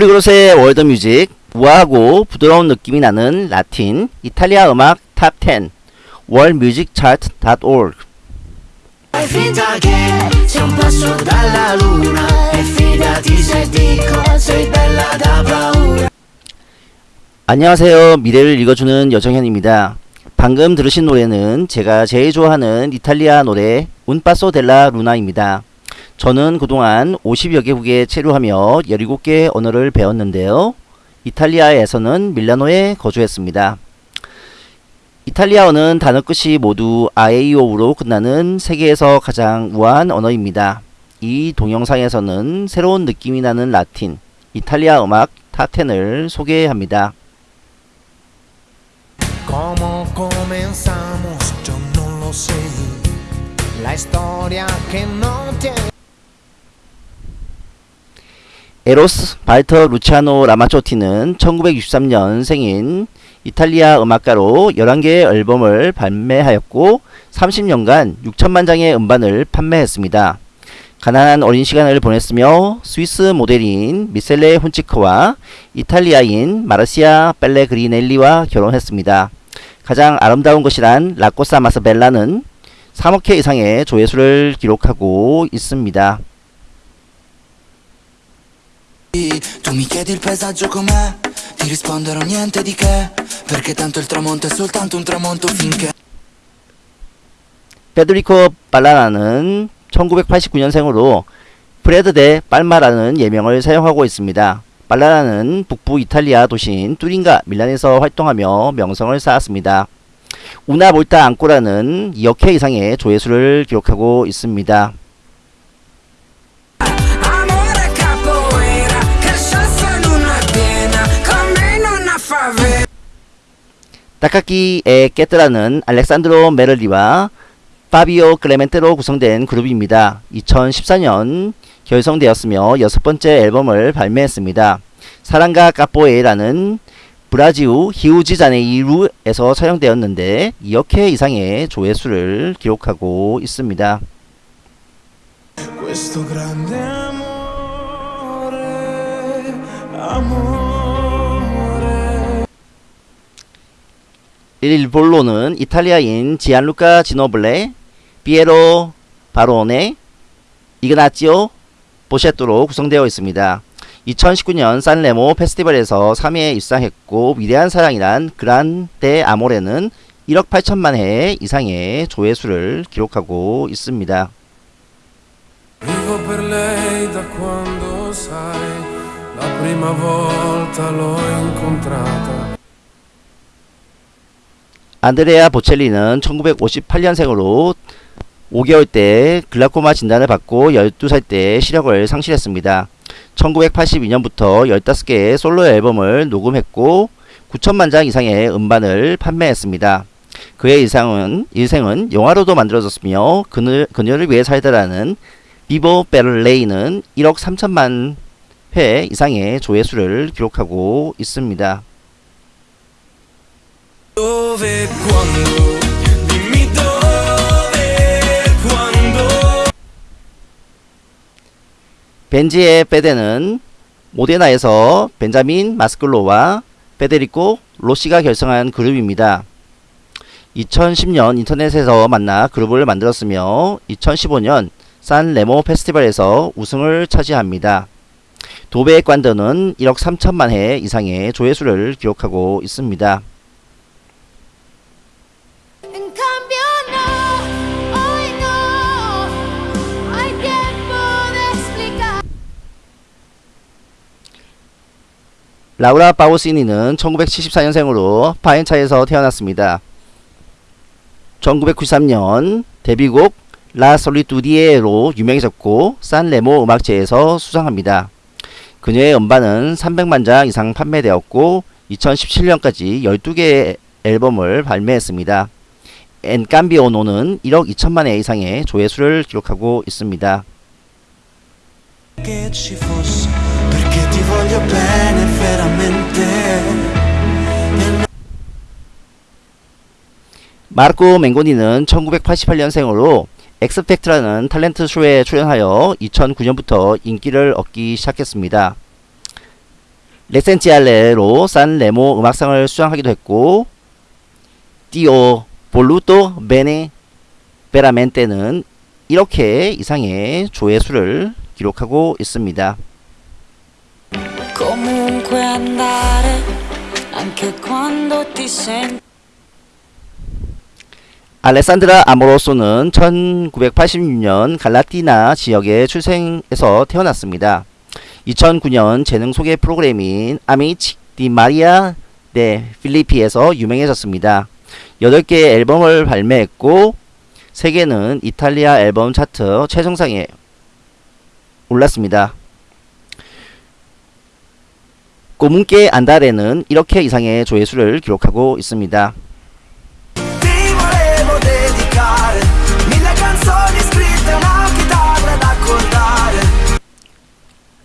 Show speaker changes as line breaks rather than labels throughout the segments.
Polyglot의 World Music 우아하고 부드러운 느낌이 나는 라틴 이탈리아 음악 탑10 worldmusicchart.org
Fai finta che sei un passo dalla luna E fidati se dico sei bella da paura.
안녕하세요. 미래를 읽어주는 여정현입니다. 방금 들으신 노래는 제가 제일 좋아하는 이탈리아 노래 Un passo dalla luna입니다 저는 그동안 50여 개국에 체류하며 17개 언어를 배웠는데요 이탈리아에서는 밀라노에 거주했습니다 이탈리아어는 단어 끝이 모두 아에이오우로 끝나는 세계에서 가장 우아한 언어입니다. 이 동영상에서는 새로운 느낌이 나는 라틴, 이탈리아 음악 탑10을 소개합니다. 에로스 발터 루치아노 라마초티는 1963년 생인 이탈리아 음악가로 11개의 앨범을 발매하였고 30년간 6천만 장의 음반을 판매했습니다. 가난한 어린 시간을 보냈으며 스위스 모델인 미셀레 훈치크와 이탈리아인 마르시아 벨레그리넬리와 결혼했습니다. 가장 아름다운 것이란 라코사 마스벨라는 3억 회 이상의 조회수를 기록하고 있습니다.
Tu mi chiedi il paesaggio com'è, ti risponderò niente di che, perché tanto il tramonto è soltanto un tramonto finché...
페드리코 발라나는 1989년생으로 프레드 데 빨마라는 예명을 사용하고 있습니다. 발라나는 북부 이탈리아 도시인 뚜린가 밀란에서 활동하며 명성을 쌓았습니다. 우나 몰타 앙코라는 2억 회 이상의 조회수를 기록하고 있습니다. Takagi e Ketra는 알렉산드로 메를리와 파비오 클레멘테로 구성된 그룹입니다. 2014년 결성되었으며 여섯 번째 앨범을 발매했습니다. 사랑과 capoeira는 브라지우 히우지자네이루에서 촬영되었는데 2억 회 이상의 조회수를 기록하고 있습니다. 일볼로는 이탈리아인 지안루카 지노블레, 피에로 바로네, 이그나치오 보셰토로 구성되어 있습니다. 2019년 산레모 페스티벌에서 3위에 입상했고 위대한 사랑이란 그란데 아모레는 1억 8천만 회 이상의 조회수를 기록하고 있습니다. 안드레아 보첼리는 1958년생으로 5개월 때 글라코마 진단을 받고 12살 때 시력을 상실했습니다. 1982년부터 15개의 솔로 앨범을 녹음했고 9천만 장 이상의 음반을 판매했습니다. 그의 일상은, 일생은 영화로도 만들어졌으며 그녀, 그녀를 위해 살다라는 비보 베를레이는 1억 3천만 회 이상의 조회수를 기록하고 있습니다.
Dove, quando, dimmi dove, quando.
벤지의 페데는 모데나에서 벤자민 마스클로와 페데리코 로시가 결성한 그룹입니다. 2010년 인터넷에서 만나 그룹을 만들었으며 2015년 산 레모 페스티벌에서 우승을 차지합니다. 도베 관더는 1억 3천만 회 이상의 조회수를 기록하고 있습니다. 라우라 바오시니는 1974년생으로 파엔차에서 태어났습니다. 1993년 데뷔곡 라 솔리투디에로 유명해졌고 산 레모 음악제에서 수상합니다. 그녀의 음반은 300만 장 이상 판매되었고 2017년까지 12개의 앨범을 발매했습니다. 엔캄비오노는 1억 2천만 회 이상의 조회수를 기록하고 있습니다. 마르코 맹고니는 1988년생으로 X Factor라는 탤런트 쇼에 출연하여 2009년부터 인기를 얻기 시작했습니다. L'essenziale로 산 레모 음악상을 수상하기도 했고 띠오 볼루토 베네 베라멘테는 이렇게 이상의 조회수를 기록하고 있습니다.
Comunque andare, anche quando ti senti
알레산드라 아모로소는 1986년 갈라티나 지역의 출생에서 태어났습니다. 2009년 재능 소개 프로그램인 아미치 디 마리아 데 필리피에서 유명해졌습니다. 8개의 앨범을 발매했고 3개는 이탈리아 앨범 차트 최정상에 올랐습니다. 꼬문께 안다레는 이렇게 이상의 조회수를 기록하고 있습니다.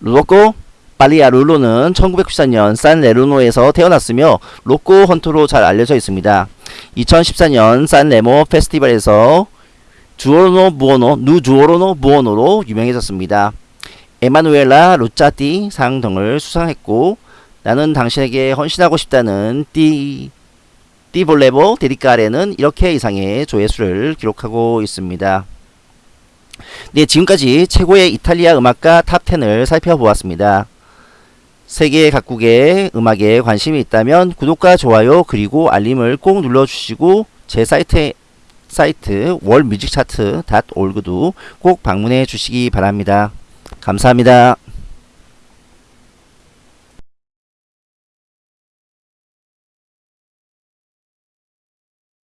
루도코 빨리아 룰로는 1994년 산 레루노에서 태어났으며 로꼬 헌터로 잘 알려져 있습니다. 2014년 산 레모 페스티벌에서 주오로노 부오노 누 주오로노 부오노로 유명해졌습니다. 에마누엘라 루짜띠 상 등을 수상했고 나는 당신에게 헌신하고 싶다는 띠 띠볼레보 데리카레는 이렇게 이상의 조회수를 기록하고 있습니다. 네, 지금까지 최고의 이탈리아 음악가 탑10을 살펴보았습니다. 세계 각국의 음악에 관심이 있다면 구독과 좋아요 그리고 알림을 꼭 눌러주시고 제 사이트 사이트 worldmusicchart.org도 꼭 방문해 주시기 바랍니다. 감사합니다.